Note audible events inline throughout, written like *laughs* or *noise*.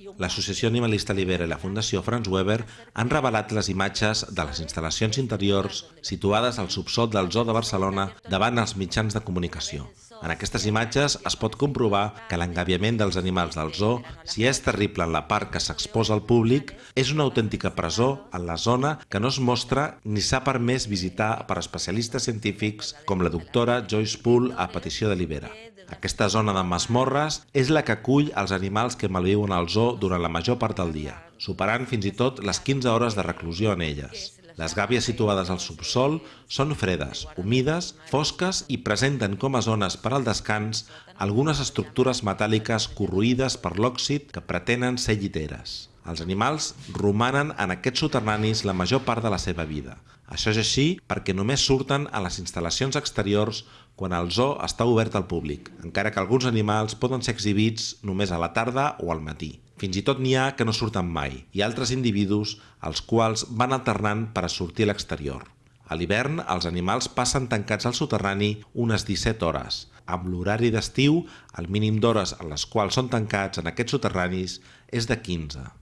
L'Associació Animalista Libera i la Fundació Franz Weber han revelat les imatges de les instal·lacions interiors situades al subsol del Zoo de Barcelona davant els mitjans de comunicació. En aquestes imatges es pot comprovar que l'engaviament dels animals del zoo, si és terrible en la part que s'exposa al públic, és una autèntica presó en la zona que no es mostra ni s'ha permès visitar per especialistes científics com la doctora Joyce Poole a petició de Libera. Aquesta zona de masmorres és la que acull els animals que malviuen al zoo durant la major part del dia, superant fins i tot les 15 hores de reclusió en elles. Les gàbies situades al subsol són fredes, humides, fosques i presenten com a zones per al descans algunes estructures metàl·liques corroïdes per l'òxid que pretenen ser lliteres. Els animals romanen en aquests soterranis la major part de la seva vida. Això és així perquè només surten a les instal·lacions exteriors quan el zoo està obert al públic, encara que alguns animals poden ser exhibits només a la tarda o al matí. Fins i tot n'hi ha que no surten mai, i altres individus els quals van alternant per a sortir a l'exterior. A l'hivern, els animals passen tancats al soterrani unes 17 hores. Amb l'horari d'estiu, el mínim d'hores en les quals són tancats en aquests soterranis és de 15.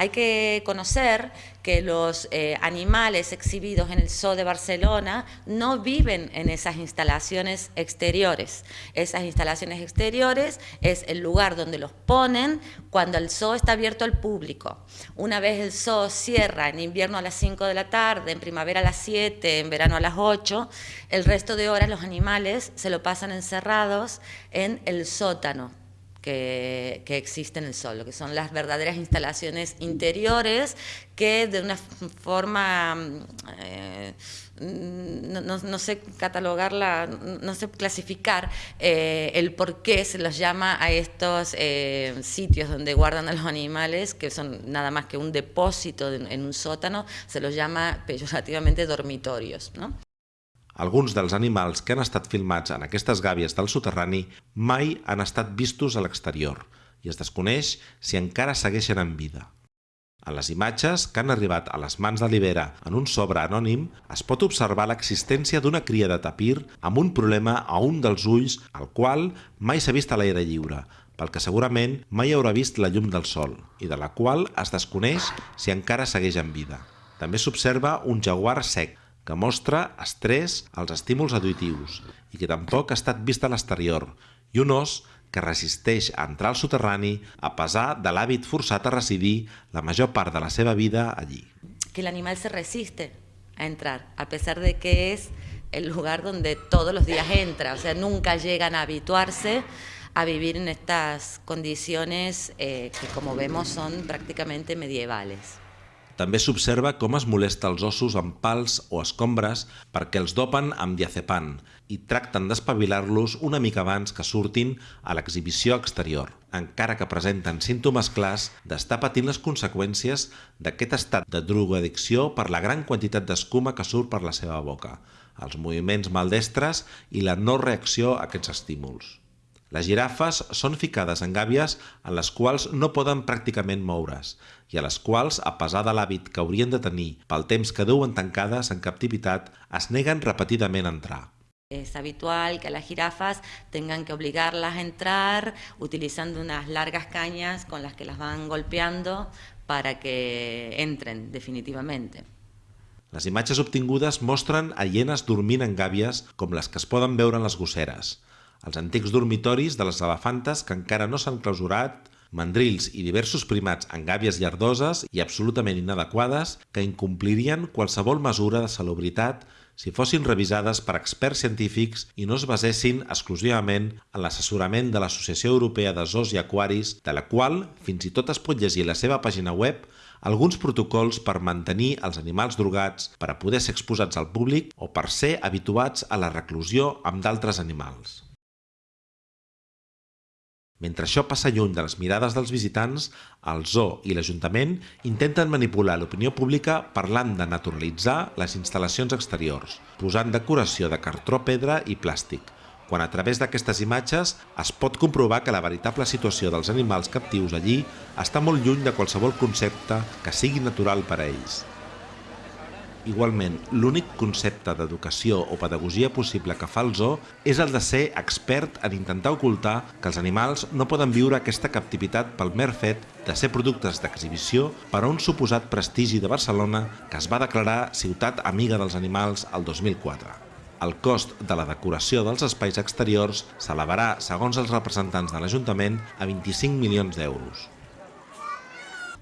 Hay que conocer que los eh, animales exhibidos en el Zoo de Barcelona no viven en esas instalaciones exteriores. Esas instalaciones exteriores es el lugar donde los ponen cuando el zoo está abierto al público. Una vez el zoo cierra en invierno a las 5 de la tarde, en primavera a las 7, en verano a las 8, el resto de horas los animales se lo pasan encerrados en el sótano que, existe en el sol, que son las verdaderas instalaciones interiores que de una forma, eh, no, sé catalogarla, no sé clasificar eh, el por qué se los llama a estos eh, sitios donde guardan a los animales, que son nada más que un depósito en un sótano, se los llama peyorativamente dormitorios. ¿no? Alguns dels animals que han estat filmats en aquestes gàbies del soterrani mai han estat vistos a l'exterior i es desconeix si encara segueixen en vida. En les imatges que han arribat a les mans de l'Ibera en un sobre anònim es pot observar l'existència d'una cria de tapir amb un problema a un dels ulls al qual mai s'ha vist a l'aire lliure, pel que segurament mai haurà vist la llum del sol i de la qual es desconeix si encara segueix en vida. També s'observa un jaguar sec, que mostra estrès als estímuls auditius i que tampoc ha estat vist a l'exterior, i un os que resisteix a entrar al soterrani a pesar de l'hàbit forçat a residir la major part de la seva vida allí. Que l'animal se resiste a entrar, a pesar de que es el lugar donde todos los días entra, o sea, nunca llegan a habituarse a vivir en estas condiciones eh, que como vemos son prácticamente medievales. També s'observa com es molesta els ossos amb pals o escombres perquè els dopen amb diazepam i tracten d'espavilar-los una mica abans que surtin a l'exhibició exterior, encara que presenten símptomes clars d'estar patint les conseqüències d'aquest estat de drogoaddicció per la gran quantitat d'escuma que surt per la seva boca, els moviments maldestres i la no reacció a aquests estímuls. Les girafes són ficades en gàbies en les quals no poden pràcticament moure's i a les quals, a pesar de l'hàbit que haurien de tenir pel temps que duen tancades en captivitat, es neguen repetidament a entrar. Es habitual que las jirafas tengan que obligarlas a entrar utilizando unas largas cañas con las que las van golpeando para que entren definitivamente. Les imatges obtingudes mostren a hienes dormint en gàbies com les que es poden veure en les gosseres els antics dormitoris de les elefantes que encara no s'han clausurat, mandrils i diversos primats en gàbies llardoses i absolutament inadequades que incomplirien qualsevol mesura de salubritat si fossin revisades per experts científics i no es basessin exclusivament en l'assessorament de l'Associació Europea de Zoos i Aquaris, de la qual fins i tot es pot llegir la seva pàgina web alguns protocols per mantenir els animals drogats per a poder ser exposats al públic o per ser habituats a la reclusió amb d'altres animals. Mentre això passa lluny de les mirades dels visitants, el zoo i l'Ajuntament intenten manipular l'opinió pública parlant de naturalitzar les instal·lacions exteriors, posant decoració de cartró, pedra i plàstic, quan a través d'aquestes imatges es pot comprovar que la veritable situació dels animals captius allí està molt lluny de qualsevol concepte que sigui natural per a ells. Igualment, l'únic concepte d'educació o pedagogia possible que fa el zoo és el de ser expert en intentar ocultar que els animals no poden viure aquesta captivitat pel mer fet de ser productes d'exhibició per a un suposat prestigi de Barcelona que es va declarar ciutat amiga dels animals el 2004. El cost de la decoració dels espais exteriors s'elevarà, segons els representants de l'Ajuntament, a 25 milions d'euros.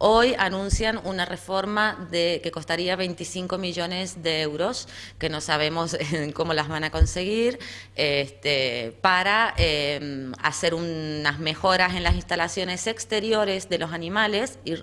Hoy anuncian una reforma que costaría 25 millones de euros, que no sabemos *laughs* cómo las van a conseguir, este, para em, hacer unas mejoras en las instalaciones exteriores de los animales, y,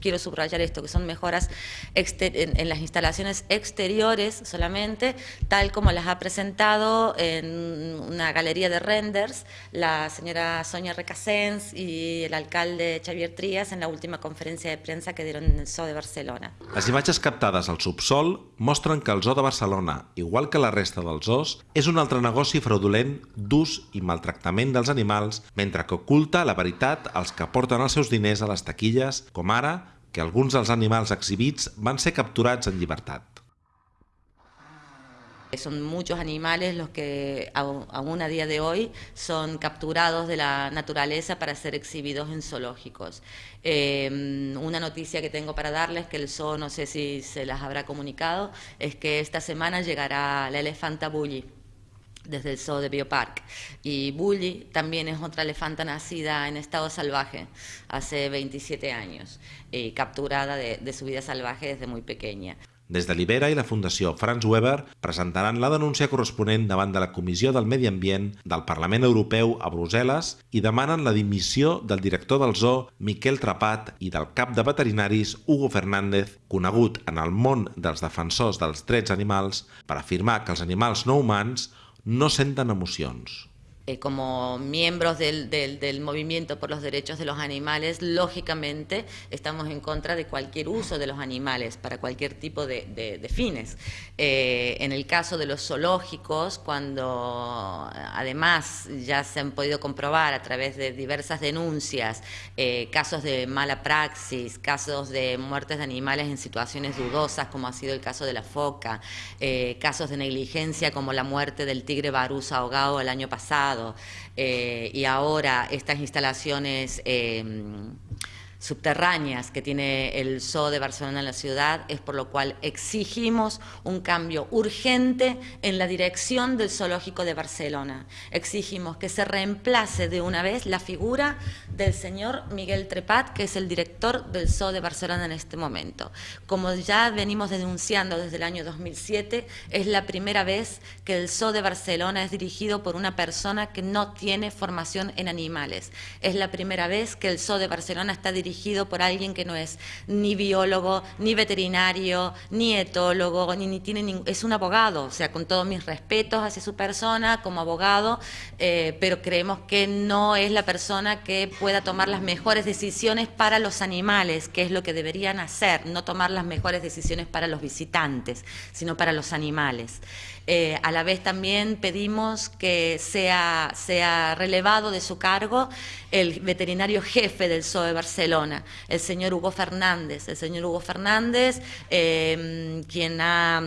quiero subrayar esto, que son mejoras en, las instalaciones exteriores solamente, tal como las ha presentado en una galería de renders la señora Sonia Recasens y el alcalde Xavier Trías en la última conferencia conferència de premsa que dieron en el Zoo de Barcelona. Les imatges captades al subsol mostren que el Zoo de Barcelona, igual que la resta dels zoos, és un altre negoci fraudulent d'ús i maltractament dels animals, mentre que oculta la veritat als que porten els seus diners a les taquilles, com ara que alguns dels animals exhibits van ser capturats en llibertat. Son muchos animales los que aún a día de hoy son capturados de la naturaleza para ser exhibidos en zoológicos. Em, una noticia que tengo para darles, que el zoo no sé si se las habrá comunicado, es que esta semana llegará la elefanta Bully desde el zoo de Biopark. Y Bully también es otra elefanta nacida en estado salvaje hace 27 años, y capturada de su vida salvaje desde muy pequeña. Des de l'Ibera i la Fundació Franz Weber presentaran la denúncia corresponent davant de la Comissió del Medi Ambient del Parlament Europeu a Brussel·les i demanen la dimissió del director del zoo Miquel Trapat i del cap de veterinaris Hugo Fernández, conegut en el món dels defensors dels drets animals per afirmar que els animals no humans no senten emocions. Eh, como miembros del, movimiento por los derechos de los animales, lógicamente estamos en contra de cualquier uso de los animales para cualquier tipo de, fines. Eh, en el caso de los zoológicos, cuando además ya se han podido comprobar a través de diversas denuncias eh, casos de mala praxis, casos de muertes de animales en situaciones dudosas, como ha sido el caso de la foca, casos de negligencia como la muerte del tigre barús ahogado el año pasado, eh, y ahora estas instalaciones em, subterráneas que tiene el Zoo de Barcelona en la ciudad, es por lo cual exigimos un cambio urgente en la dirección del Zoológico de Barcelona. Exigimos que se reemplace de una vez la figura del señor Miguel Trepat, que es el director del Zoo de Barcelona en este momento. Como ya venimos denunciando desde el año 2007, es la primera vez que el Zoo de Barcelona es dirigido por una persona que no tiene formación en animales. Es la primera vez que el Zoo de Barcelona está dirigido dirigido por alguien que no es ni biólogo, ni veterinario, ni etólogo, ni, tiene es un abogado, o sea, con todos mis respetos hacia su persona como abogado, eh, pero creemos que no es la persona que pueda tomar las mejores decisiones para los animales, que es lo que deberían hacer, no tomar las mejores decisiones para los visitantes, sino para los animales. Eh, a la vez también pedimos que sea, sea relevado de su cargo el veterinario jefe del Zoo de Barcelona, el señor Hugo Fernández. El señor Hugo Fernández, em, quien ha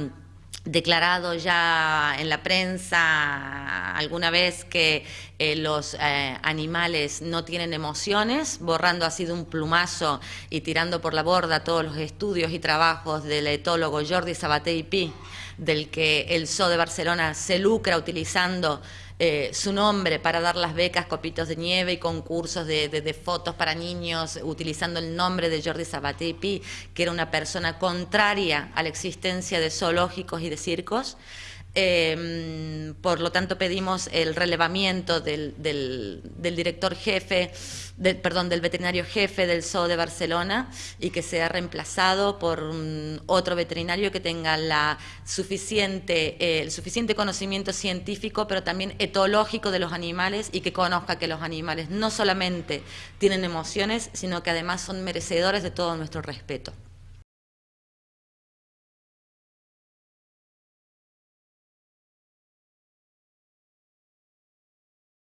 declarado ya en la prensa alguna vez que eh, los eh, animales no tienen emociones, borrando así de un plumazo y tirando por la borda todos los estudios y trabajos del etólogo Jordi Sabaté y Pi del que el Zoo de Barcelona se lucra utilizando eh, su nombre para dar las becas Copitos de Nieve y concursos de, fotos para niños, utilizando el nombre de Jordi Sabatepi, que era una persona contraria a la existencia de zoológicos y de circos. Em, por lo tanto, pedimos el relevamiento del, director jefe, perdón, del veterinario jefe del Zoo de Barcelona y que sea reemplazado por otro veterinario que tenga la suficiente, eh, el suficiente conocimiento científico, pero también etológico de los animales y que conozca que los animales no solamente tienen emociones, sino que además son merecedores de todo nuestro respeto.